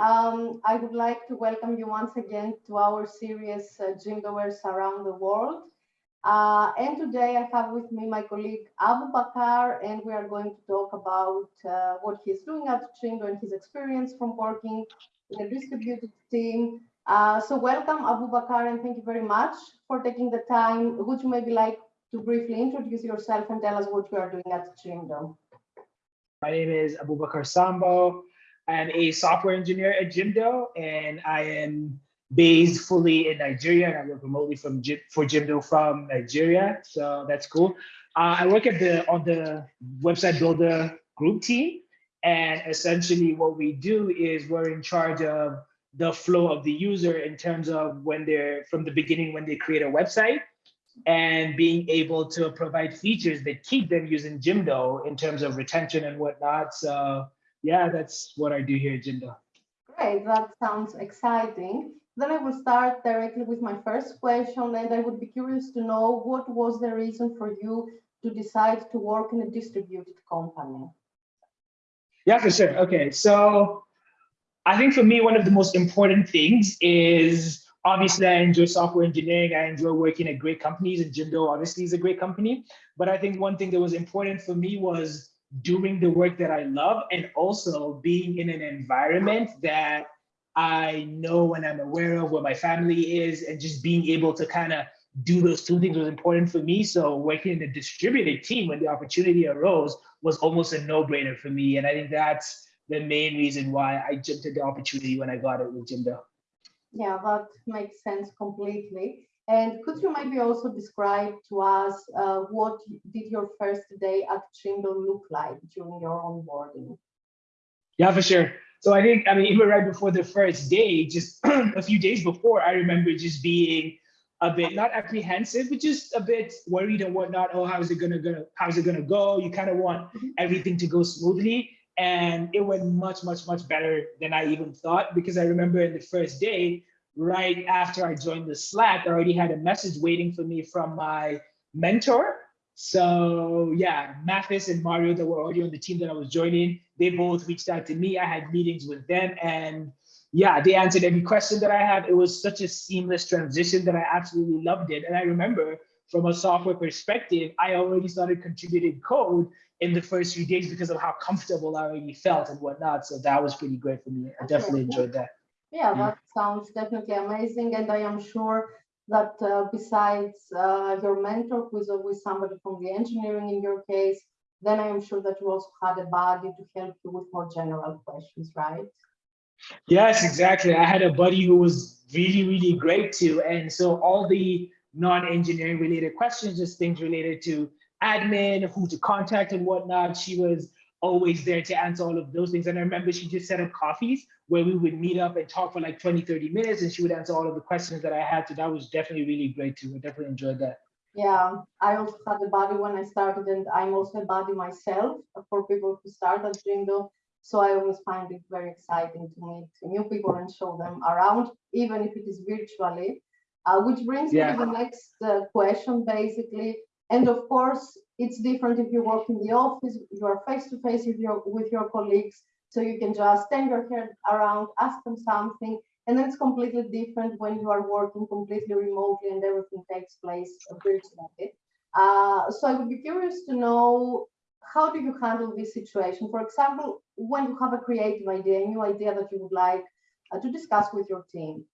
Um, I would like to welcome you once again to our series uh, Jimdoers Around the World. Uh, and today I have with me my colleague Abu Bakar, and we are going to talk about uh, what he's doing at Jimdo and his experience from working in a distributed team. Uh, so welcome Abu Bakar, and thank you very much for taking the time. Would you maybe like to briefly introduce yourself and tell us what you are doing at Jimdo? My name is Abu Bakar Sambo. I'm a software engineer at Jimdo, and I am based fully in Nigeria, and I work remotely from for Jimdo from Nigeria. So that's cool. Uh, I work at the on the website builder group team, and essentially what we do is we're in charge of the flow of the user in terms of when they're from the beginning when they create a website and being able to provide features that keep them using Jimdo in terms of retention and whatnot. So yeah, that's what I do here at Jimdo. Great, that sounds exciting. Then I will start directly with my first question, and I would be curious to know what was the reason for you to decide to work in a distributed company? Yeah, for sure. Okay, so I think for me, one of the most important things is obviously I enjoy software engineering. I enjoy working at great companies and Jimdo obviously is a great company. But I think one thing that was important for me was doing the work that I love and also being in an environment that I know and I'm aware of where my family is and just being able to kind of do those two things was important for me. So working in a distributed team when the opportunity arose was almost a no-brainer for me. And I think that's the main reason why I jumped at the opportunity when I got it with Jimdo. Yeah, that makes sense completely. And could you maybe also describe to us uh, what did your first day at Jimdo look like during your onboarding? Yeah, for sure. So I think, I mean, even right before the first day, just a few days before, I remember just being a bit not apprehensive, but just a bit worried and whatnot. Oh, how's it gonna go? How's it gonna go? You kind of want mm-hmm. everything to go smoothly, and it went much, much, much better than I even thought. Because I remember in the first day, right after I joined the Slack, I already had a message waiting for me from my mentor. So yeah, Mathis and Mario that were already on the team that I was joining, they both reached out to me. I had meetings with them and yeah, they answered every question that I had. It was such a seamless transition that I absolutely loved it. And I remember from a software perspective, I already started contributing code in the first few days because of how comfortable I already felt and whatnot. So that was pretty great for me. I definitely enjoyed that. Yeah, that sounds definitely amazing. And I am sure that uh, besides uh, your mentor, who is always somebody from the engineering in your case, then I am sure that you also had a buddy to help you with more general questions, right? Yes, exactly. I had a buddy who was really, really great too. And so all the non-engineering related questions, just things related to admin, who to contact and whatnot, she was always there to answer all of those things. And I remember she just set up coffees where we would meet up and talk for like 20, 30 minutes and she would answer all of the questions that I had. So that was definitely really great too. I definitely enjoyed that. Yeah, I also had a body when I started and I'm also a body myself for people who start at Jimdo. So I always find it very exciting to meet new people and show them around, even if it is virtually. Uh, which brings yeah. me to the next uh, question, basically. And of course, it's different if you work in the office, you are face to face with your with your colleagues, so you can just stand your head around, ask them something, and then it's completely different when you are working completely remotely and everything takes place virtually. Uh, so I would be curious to know how do you handle this situation? For example, when you have a creative idea, a new idea that you would like uh, to discuss with your team,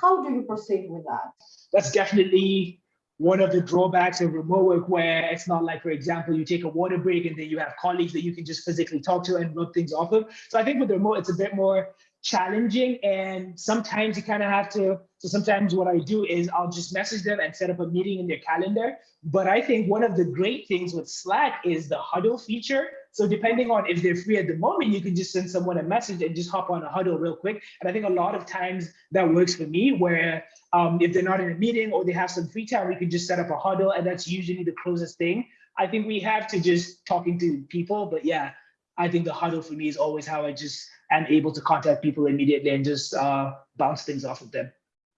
how do you proceed with that? That's definitely one of the drawbacks of remote work where it's not like, for example, you take a water break and then you have colleagues that you can just physically talk to and rub things off of. So I think with the remote, it's a bit more challenging and sometimes you kind of have to so sometimes what i do is i'll just message them and set up a meeting in their calendar but i think one of the great things with slack is the huddle feature so depending on if they're free at the moment you can just send someone a message and just hop on a huddle real quick and i think a lot of times that works for me where um, if they're not in a meeting or they have some free time, we can just set up a huddle and that's usually the closest thing. I think we have to just talking to people, but yeah, I think the huddle for me is always how I just am able to contact people immediately and just uh, bounce things off of them.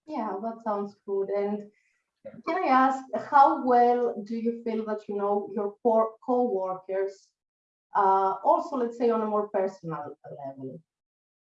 Yeah, that sounds good. And can I ask, how well do you feel that you know your co-workers, uh, also let's say on a more personal level?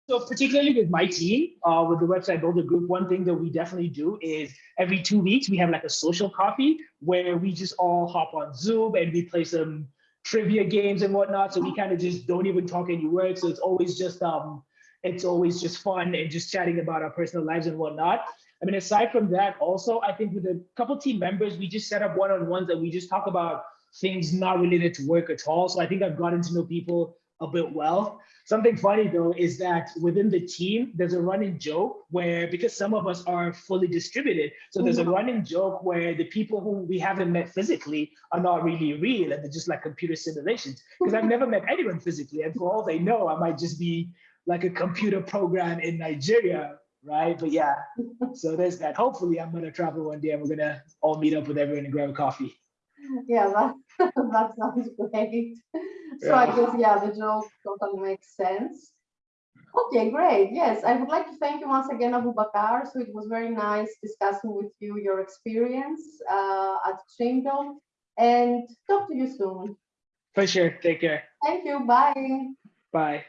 So particularly with my team, uh, with the website builder group, one thing that we definitely do is every two weeks we have like a social coffee where we just all hop on Zoom and we play some trivia games and whatnot. So we kind of just don't even talk any words. So it's always just um, it's always just fun and just chatting about our personal lives and whatnot. I mean, aside from that, also I think with a couple team members, we just set up one-on-ones and we just talk about things not related to work at all. So I think I've gotten to know people a bit well. Something funny though is that within the team, there's a running joke where because some of us are fully distributed, so there's a mm-hmm. running joke where the people who we haven't met physically are not really real and they're just like computer simulations. Because I've never met anyone physically, and for all they know, I might just be like a computer program in Nigeria, right? But yeah, so there's that. Hopefully, I'm gonna travel one day and we're gonna all meet up with everyone and grab a coffee. Yeah, that, that sounds great. So I guess, yeah, the joke totally makes sense. Okay, great. Yes, I would like to thank you once again, Abu Bakar. So it was very nice discussing with you your experience uh, at Trinidad and talk to you soon. For sure. Take care. Thank you. Bye. Bye.